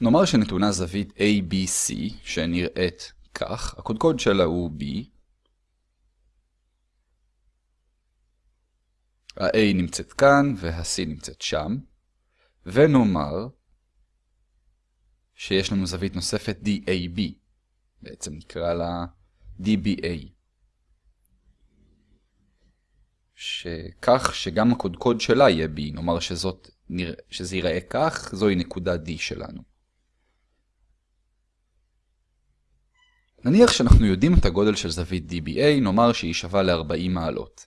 נאמר שנתונה זווית ABC שנראית כך, הקודקוד שלה הוא B. ה-A נמצאת כאן וה-C נמצאת שם, ונאמר שיש לנו זווית נוספת DAB, בעצם נקרא לה DBA. שכך שגם הקודקוד שלה יהיה B, נאמר שזאת, שזה ייראה כך, זוהי נקודה D שלנו. נניח שאנחנו יודעים את הגודל של זווית DBA, נאמר שהיא שווה ל-40 מעלות.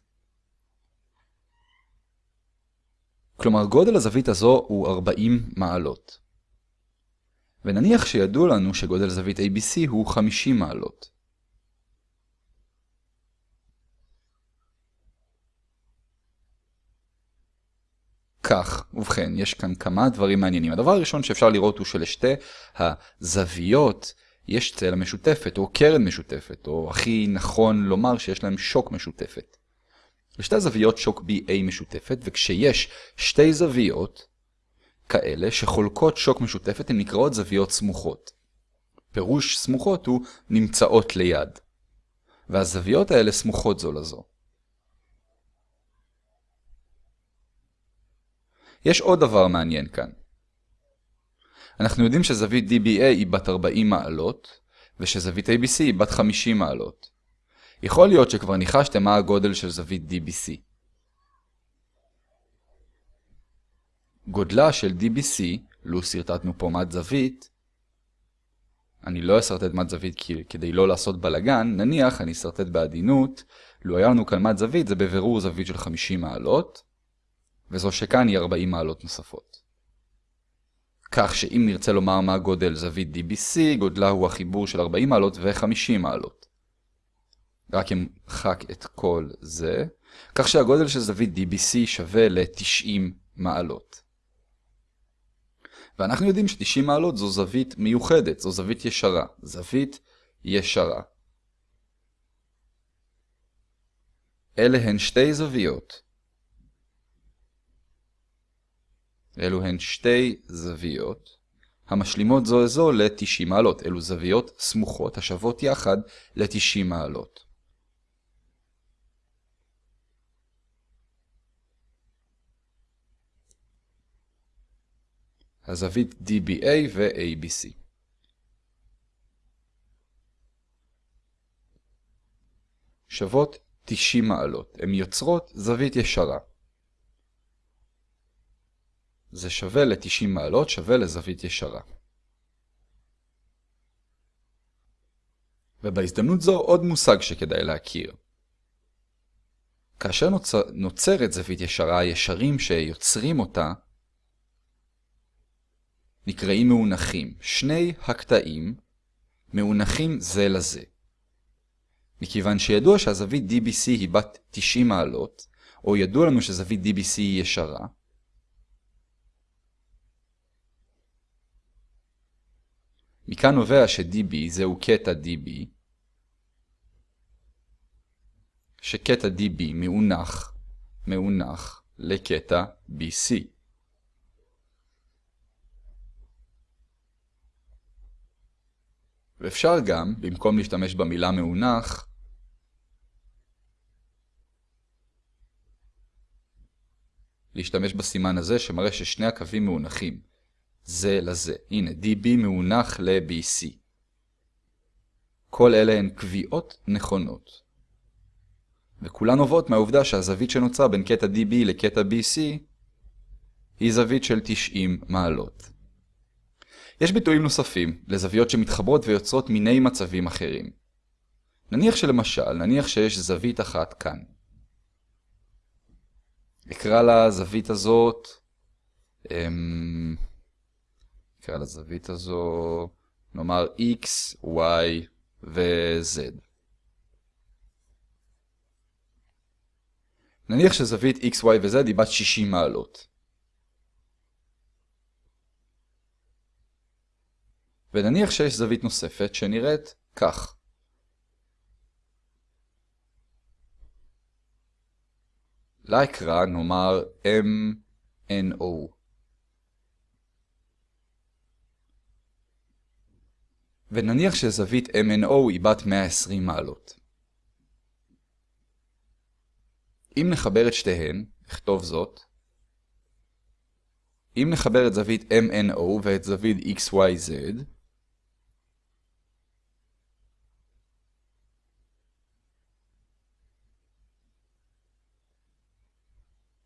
כלומר, גודל הזווית הזו הוא 40 מעלות. ונניח שידוע לנו שגודל זווית ABC הוא 50 מעלות. כך, ובכן, יש כאן כמה דברים מעניינים. הדבר הראשון שאפשר לראות הוא שלשתי הזוויות יש צלע משותפת, או קרן משותפת, או הכי נכון לומר שיש להם שוק משותפת. לשתי זוויות שוק BA משותפת, וכשיש שתי זוויות כאלה שחולקות שוק משותפת, הן נקראות זוויות סמוכות. פירוש סמוכות הוא נמצאות ליד. והזוויות האלה סמוכות זו לזו. יש עוד דבר מעניין כאן. אנחנו יודעים שזווית DBA היא בת 40 מעלות, ושזווית ABC היא בת 50 מעלות. יכול להיות שכבר ניחשתם מה הגודל של זווית DBC. גודלה של DBC, לו שרטטנו פה מד זווית, אני לא אסרטט מד זווית כדי לא לעשות בלגן, נניח אני אסרטט בעדינות, לו היה לנו כאן מד זווית זה בבירור זווית של 50 מעלות, וזו שכאן היא 40 מעלות נוספות. כך שאם נרצה לומר מה גודל זווית DBC, גודלה הוא החיבור של 40 מעלות ו-50 מעלות. רק אמחק את כל זה, כך שהגודל של זווית DBC שווה ל-90 מעלות. ואנחנו יודעים ש-90 מעלות זו זווית מיוחדת, זו זווית ישרה. זווית ישרה. אלה הן שתי זוויות אלו הן שתי זוויות המשלימות זו לזו ל-90 מעלות. אלו זוויות סמוכות השוות יחד ל-90 מעלות. הזווית DBA ו-ABC. שוות 90 מעלות. הן יוצרות זווית ישרה. זה שווה ל-90 מעלות, שווה לזווית ישרה. ובהזדמנות זו עוד מושג שכדאי להכיר. כאשר נוצר, נוצרת זווית ישרה, הישרים שיוצרים אותה נקראים מאונחים. שני הקטעים מאונחים זה לזה. מכיוון שידוע שהזווית DBC היא בת 90 מעלות, או ידוע לנו שזווית DBC היא ישרה, מכאן נובע ש-db זהו קטע db, שקטע db מאונח, מאונח לקטע bc. ואפשר גם, במקום להשתמש במילה מאונח, להשתמש בסימן הזה שמראה ששני הקווים מאונחים. זה לזה. הנה, db מאונח ל-bc. כל אלה הן קביעות נכונות. וכולן נובעות מהעובדה שהזווית שנוצרה בין קטע db לקטע bc היא זווית של 90 מעלות. יש ביטויים נוספים לזוויות שמתחברות ויוצרות מיני מצבים אחרים. נניח שלמשל, נניח שיש זווית אחת כאן. אקרא לזווית הזאת, אמ... נקרא לזווית הזו, נאמר x, y ו-z. נניח שזווית x, y ו-z היא בת 60 מעלות. ונניח שיש זווית נוספת שנראית כך. לה אקרא נאמר MNO. ונניח שזווית MNO היא בת 120 מעלות. אם נחבר את שתיהן, נכתוב זאת, אם נחבר את זווית MNO ואת זווית XYZ,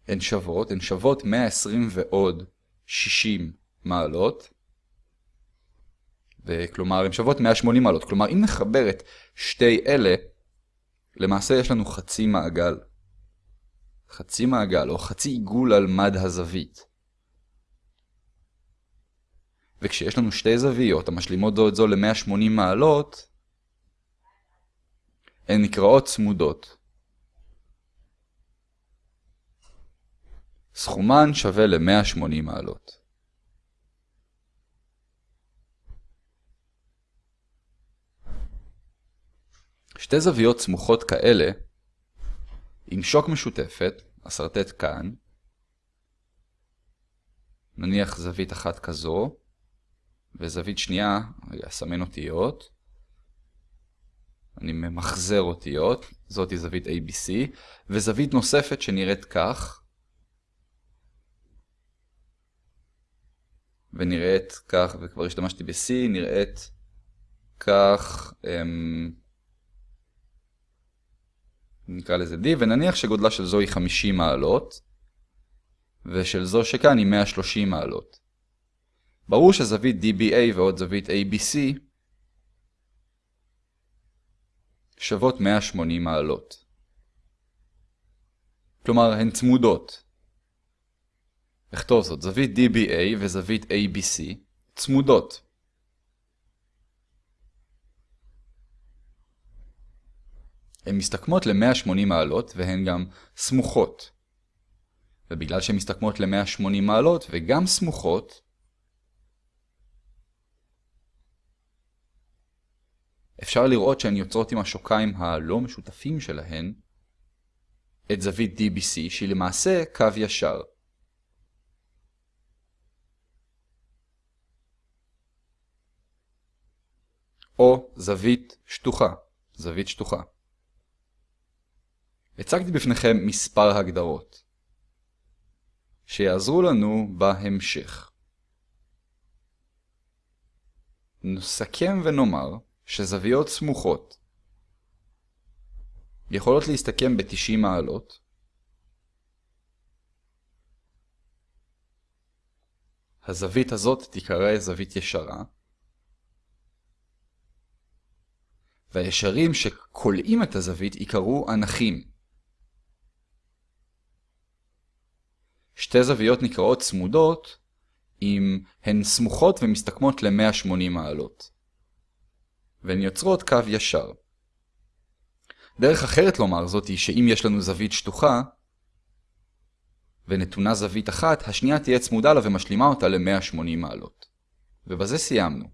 הן שוות, הן שוות 120 ועוד 60 מעלות, וכלומר הן שוות 180 מעלות. כלומר, אם נחבר את שתי אלה, למעשה יש לנו חצי מעגל. חצי מעגל, או חצי עיגול על מד הזווית. וכשיש לנו שתי זוויות המשלימות זו את זו ל-180 מעלות, הן נקראות צמודות. סכומן שווה ל-180 מעלות. שתי זוויות סמוכות כאלה, עם שוק משותפת, אסרטט כאן, נניח זווית אחת כזו, וזווית שנייה, רגע, אסמן אותיות, אני ממחזר אותיות, זאת היא זווית ABC, וזווית נוספת שנראית כך, ונראית כך, וכבר השתמשתי ב-C, נראית כך, אמ, נקרא לזה D, ונניח שגודלה של זו היא 50 מעלות, ושל זו שכאן היא 130 מעלות. ברור שזווית DBA ועוד זווית ABC שוות 180 מעלות. כלומר, הן צמודות. אכתוב זאת, זווית DBA וזווית ABC צמודות. הן מסתכמות ל-180 מעלות והן גם סמוכות. ובגלל שהן מסתכמות ל-180 מעלות וגם סמוכות, אפשר לראות שהן יוצרות עם השוקיים הלא משותפים שלהן את זווית DBC שהיא למעשה קו ישר. או זווית שטוחה, זווית שטוחה. הצגתי בפניכם מספר הגדרות, שיעזרו לנו בהמשך. נסכם ונאמר שזוויות סמוכות יכולות להסתכם ב-90 מעלות, הזווית הזאת תיקרא זווית ישרה, והישרים שקולעים את הזווית ייקראו אנכים. שתי זוויות נקראות צמודות אם הן סמוכות ומסתכמות ל-180 מעלות. והן יוצרות קו ישר. דרך אחרת לומר זאת היא שאם יש לנו זווית שטוחה, ונתונה זווית אחת, השנייה תהיה צמודה לה ומשלימה אותה ל-180 מעלות. ובזה סיימנו.